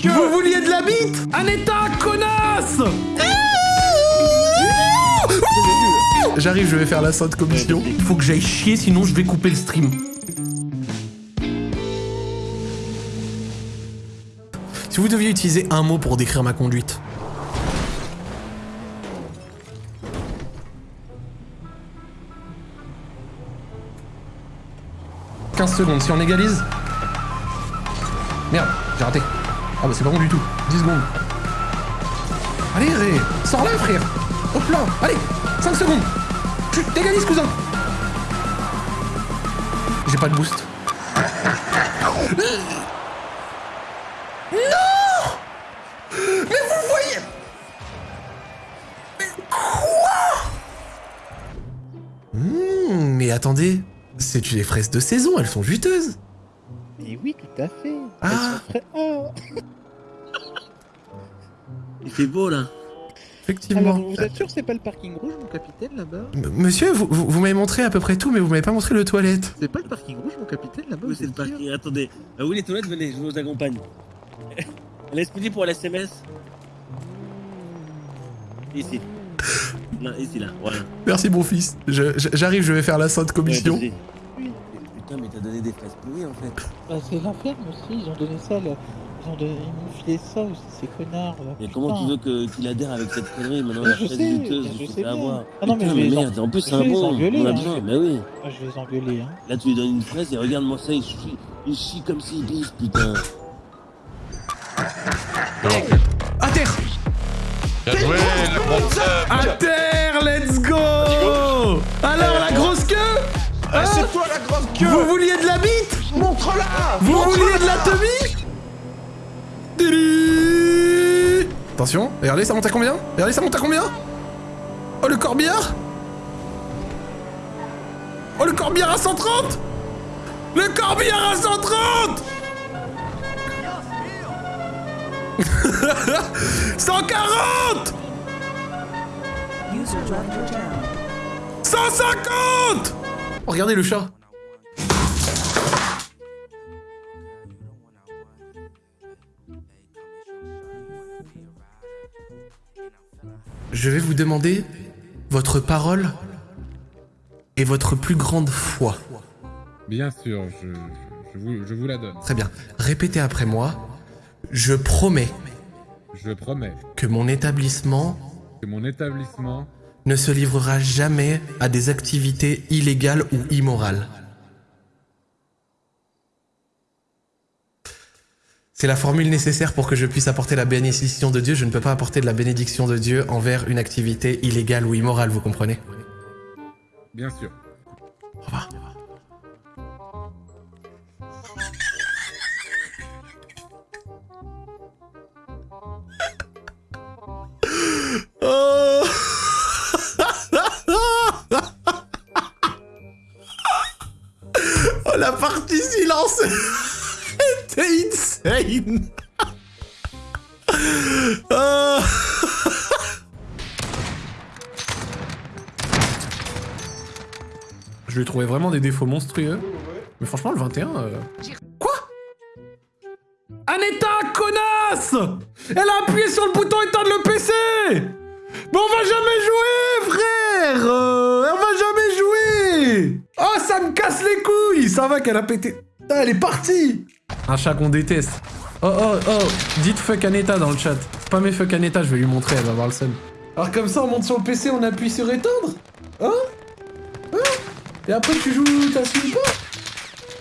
queue Vous vouliez de la bite? Un état, connasse J'arrive, je vais faire la sainte commission. Il faut que j'aille chier, sinon je vais couper le stream. Si vous deviez utiliser un mot pour décrire ma conduite. « 15 secondes, si on égalise... Merde, j'ai raté. Ah bah c'est pas bon du tout. 10 secondes. Allez, Ré, sors là, frère. Hop là. Allez 5 secondes. Tu t'égalises, cousin. J'ai pas de boost. Non! Mais vous voyez! Mais quoi! Hmm, mais attendez, c'est les fraises de saison, elles sont juteuses. Mais oui, tout à fait. Ah. Oh. Il fait beau là. Effectivement. Alors, vous êtes sûr que c'est pas le parking rouge, mon capitaine, là-bas? Monsieur, vous, vous, vous m'avez montré à peu près tout, mais vous m'avez pas montré le toilette. C'est pas le parking rouge, mon capitaine, là-bas vous c'est le parking Attendez. Ah oui, les toilettes, venez, je vous accompagne. Laisse-moi pour l'SMS. Ici. Non, ici là, voilà. Merci mon fils. Je- je- J'arrive, je vais faire la sainte commission. Ouais, Putain, mais t'as donné des fraises pourries en fait. Bah, c'est l'enfer, aussi, ils ont donné ça, là. Ils ont donné... ils m'ont filé ça aussi, ces connards, là. Mais comment tu veux que- qu'il adhère avec cette connerie maintenant Mais la je fraise sais, je sais faut bien. avoir. Ah non, mais Putain, je vais les merde, en plus c'est je un les bon, engueuler, on a hein. besoin, bah oui. Moi, je vais les engueuler, hein. Là tu lui donnes une fraise et regarde-moi ça, il chie, il chie comme s'il bise, putain. Vous vouliez de la bite Montre-la. Vous vouliez de la teubie Attention, regardez, ça monte à combien? Regardez, ça monte à combien? Oh, le corbillard? Oh, le corbillard à 130 Le corbillard à 130 140 User left your channel. 150 Oh, regardez le chat Je vais vous demander votre parole et votre plus grande foi. Bien sûr, je, vous, je vous la donne. Très bien. Répétez après moi. Je promets Je promets que mon établissement que mon établissement ne se livrera jamais à des activités illégales ou immorales. C'est la formule nécessaire pour que je puisse apporter la bénédiction de Dieu. Je ne peux pas apporter de la bénédiction de Dieu envers une activité illégale ou immorale, vous comprenez? Bien sûr. Au revoir. Oh Oh, la partie silence Oh. Je lui ai trouvé vraiment des défauts monstrueux. Mais franchement, le 21... euh, Quoi? Aneta, connasse Elle a appuyé sur le bouton éteindre le PC Mais on va jamais jouer, frère! Euh, On va jamais jouer! Oh, ça me casse les couilles! Ça va qu'elle a pété... Putain, elle est partie! Un chat qu'on déteste. Oh, oh, oh Dites fuck Aneta dans le chat. C'est pas mes fuck Aneta, je vais lui montrer, elle va voir le seum. Alors comme ça, on monte sur le PC, on appuie sur éteindre Hein? Hein? Et après, tu joues ta Switch pas?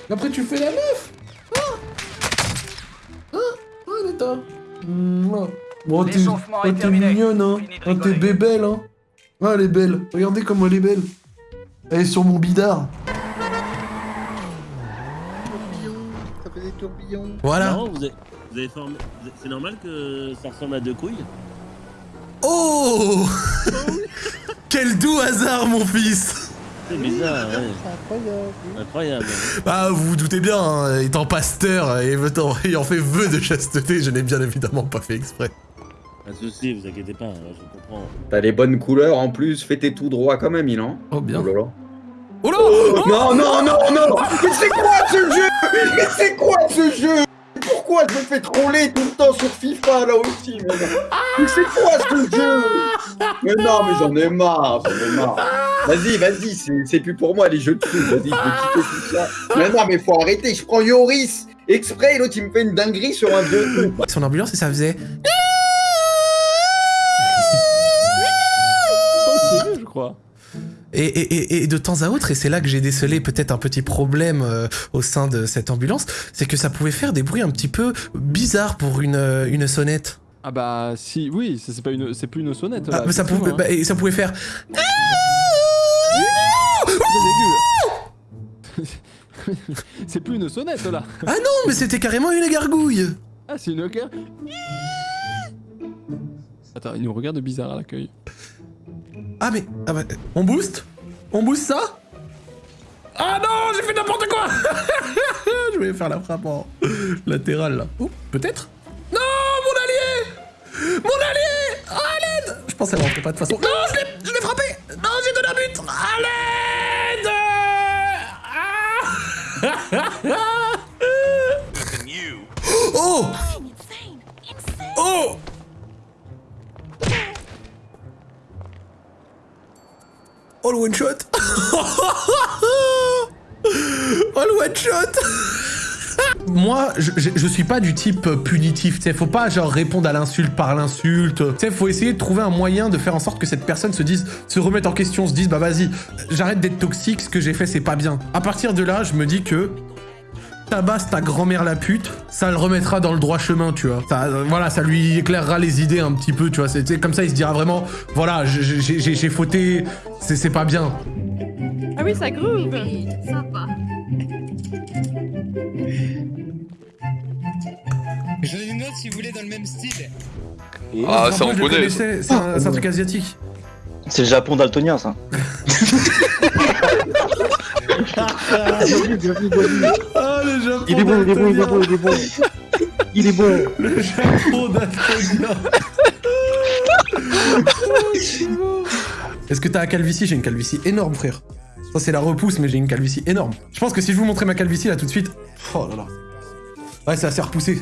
Et après, tu fais la meuf Hein? Hein? Hein, Aneta Mouah. Bon, t'es oh, mignonne, hein Ah, T'es bébelle, hein Ah, elle est belle. Regardez comme elle est belle. Elle est sur mon bidard. Ça fait des tourbillons. Voilà. Non, vous avez, vous avez formé. C'est normal que ça ressemble à deux couilles? Oh Quel doux hasard, mon fils C'est bizarre, ouais. C'est incroyable. Incroyable. Bah, vous vous doutez bien, hein, étant pasteur et ayant fait vœu de chasteté, je n'ai bien évidemment pas fait exprès. Pas de soucis, vous inquiétez pas, je comprends. T'as les bonnes couleurs en plus, fais tes tout droit quand même, Milan. Oh, bien. Oh là là. Oh là Non, non, non, non Mais c'est quoi ce jeu? Mais c'est quoi ce jeu? Pourquoi je me fais troller tout le temps sur FIFA là aussi Mais, non. Mais c'est quoi ce jeu? Mais non, mais j'en ai marre, j'en ai marre. Vas-y, vas-y, c'est- c'est plus pour moi les jeux de foot. Vas-y, je vais quitter tout ça. Mais non, mais faut arrêter. Je prends Yoris exprès, l'autre il me fait une dinguerie sur un 2 Son ambulance et ça faisait... Je crois. Et, et- et- de temps à autre, et c'est là que j'ai décelé peut-être un petit problème euh, au sein de cette ambulance, c'est que ça pouvait faire des bruits un petit peu bizarres pour une, euh, une sonnette. Ah bah si, oui, c'est pas une, c'est plus une sonnette. Ah, là, mais ça pouvait, bah, et ça pouvait faire... c'est plus une sonnette là. Ah non, mais c'était carrément une gargouille Ah, c'est une cœur. Attends, il nous regarde bizarre à l'accueil. Ah mais... Ah bah, on booste On booste ça? Ah non, j'ai fait n'importe quoi! Je voulais faire la frappe en latéral là. Oh, peut-être? Non, mon allié! Mon allié! Ah, l'aide Je pensais rentrait pas de façon. Non, je l'ai je l'ai frappé! Non, j'ai donné un but! À l'aide Ah Oh! Oh Oh le one shot Oh le one shot Moi, je, je, suis pas du type punitif, tu faut pas genre répondre à l'insulte par l'insulte. Tu faut essayer de trouver un moyen de faire en sorte que cette personne se dise, se remette en question, se dise, bah vas-y, j'arrête d'être toxique, ce que j'ai fait c'est pas bien. À partir de là, je me dis que tabasse ta grand-mère la pute, ça le remettra dans le droit chemin, tu vois. Ça, euh, voilà, ça lui éclairera les idées un petit peu, tu vois. C'est comme ça, il se dira vraiment, voilà, j'ai- fauté, c'est pas bien. Ah oui, ça groove. J'en ai une autre si vous voulez dans le même style. Ah, ça on connaît. C'est un, c'est un truc asiatique. C'est le Japon daltonien, ça. Le Japon Il est bon, il est bon, il est bon, il est bon. Il est bon. Le Japon d'Altonia. Est-ce que t'as la calvitie? J'ai une calvitie énorme, frère. Ça, c'est la repousse, mais j'ai une calvitie énorme. Je pense que si je vous montrais ma calvitie là tout de suite. Oh là là. Ouais, c'est assez repoussé.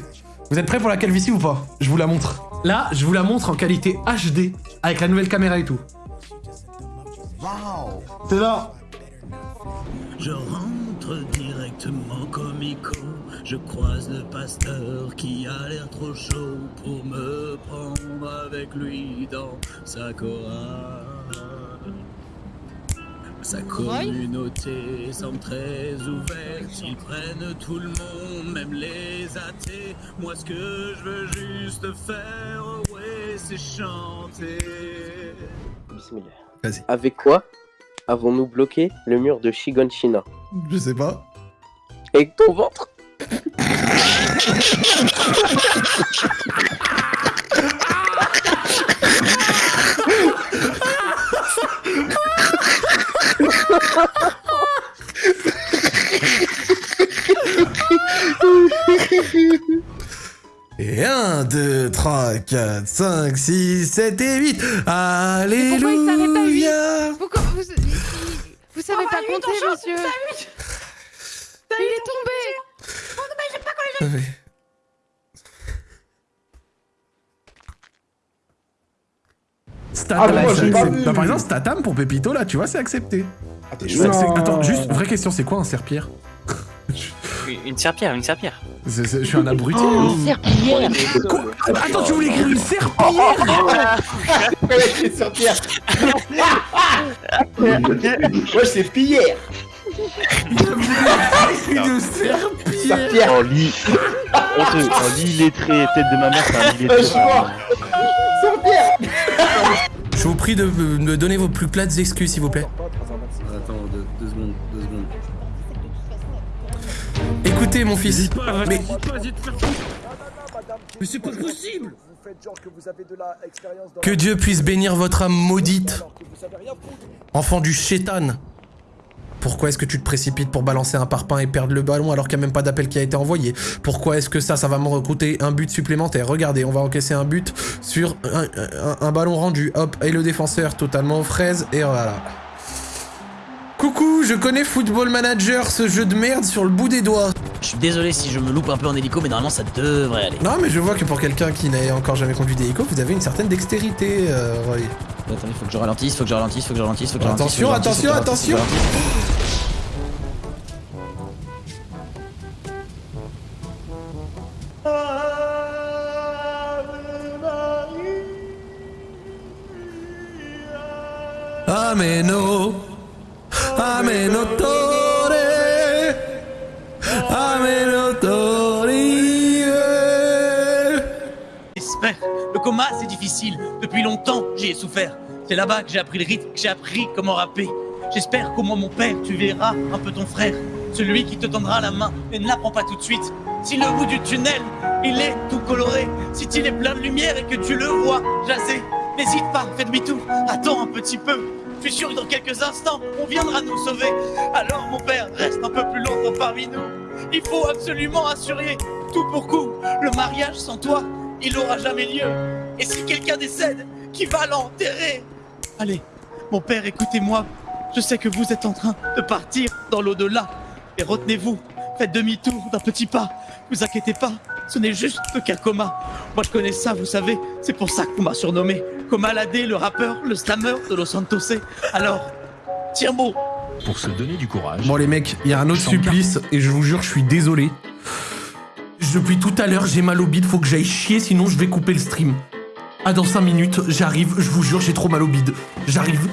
Vous êtes prêts pour la calvitie ou pas? Je vous la montre. Là, je vous la montre en qualité HD, avec la nouvelle caméra et tout. C'est là. Je rentre directement comico. Je croise le pasteur qui a l'air trop chaud pour me prendre avec lui dans sa chorale. Sa communauté semble très ouverte. Ils prennent tout le monde, même les athées. Moi, ce que je veux juste faire, ouais, c'est chanter. Bismillah. Vas-y. Avec quoi? Avons-nous bloqué le mur de Shiganshina Je sais pas. Avec ton ventre Et 1, 2, 3, 4, 5, 6, 7 et 8. Alléluia. pas monsieur Il est tombé. Statam, Ah, mais moi, c'est j'ai pas accepté. vu. Bah, par exemple, Statam pour Pépito, là, tu vois, c'est accepté. Attends, juste, vraie question, c'est quoi un serpillère? Une serpillère, une serpillère. Je suis un abruti. Oh, ou- serpillière. Quoi? Attends, tu voulais écrire une serpillière? Ouais, c'est pierre Moi, c'est Pierre serpillière En lit. Honteux, en lit illettré, tête de ma mère, c'est un lit illettré. Je vous prie de me donner vos plus plates excuses, s'il vous plaît. Attends, deux, deux secondes, deux secondes. Écoutez, mon fils. Mais Mais c'est pas possible que Dieu puisse bénir votre âme maudite. Enfant du chétan. Pourquoi est-ce que tu te précipites pour balancer un parpaing et perdre le ballon alors qu'il n'y a même pas d'appel qui a été envoyé? Pourquoi est-ce que ça, ça va me coûter un but supplémentaire? Regardez, on va encaisser un but sur un, un- un ballon rendu. Hop, et le défenseur totalement fraise, et voilà. Coucou, je connais Football Manager, ce jeu de merde sur le bout des doigts. Je suis désolé si je me loupe un peu en hélico, mais normalement ça devrait aller. Non, mais je vois que pour quelqu'un qui n'a encore jamais conduit d'hélico, vous avez une certaine dextérité, euh, Roy. Attendez, faut que je ralentisse, faut que je ralentisse, faut que je ralentisse, faut que je ralentisse. Attention, attention, faut que je ralentisse, faut que c'est difficile. Depuis longtemps, j'y ai souffert. C'est là-bas que j'ai appris le rythme, que j'ai appris comment rapper. J'espère qu'au moins mon père, tu verras un peu ton frère. Celui qui te tendra la main, mais ne la prends pas tout de suite. Si le bout du tunnel, il est tout coloré, si il est plein de lumière et que tu le vois jaser, n'hésite pas, fais demi-tour, attends un petit peu. Je suis sûr que dans quelques instants, on viendra nous sauver. Alors mon père, reste un peu plus longtemps parmi nous. Il faut absolument assurer, tout pour coup, le mariage sans toi, il n'aura jamais lieu. Et si quelqu'un décède, qui va l'enterrer? Allez, mon père, écoutez-moi. Je sais que vous êtes en train de partir dans l'au-delà. Et retenez-vous, faites demi-tour d'un petit pas. Vous inquiétez pas, ce n'est juste qu'un coma. Moi je connais ça, vous savez, c'est pour ça qu'on m'a surnommé Coma Ladé, le rappeur, le slammer de Los Santosé. Alors, tiens bon. Pour se donner du courage. Bon les mecs, il y a un autre supplice et je vous jure, je suis désolé. Depuis tout à l'heure, j'ai mal au bide, faut que j'aille chier, sinon je vais couper le stream. Ah, dans 5 minutes, j'arrive, je vous jure, j'ai trop mal au bide. J'arrive.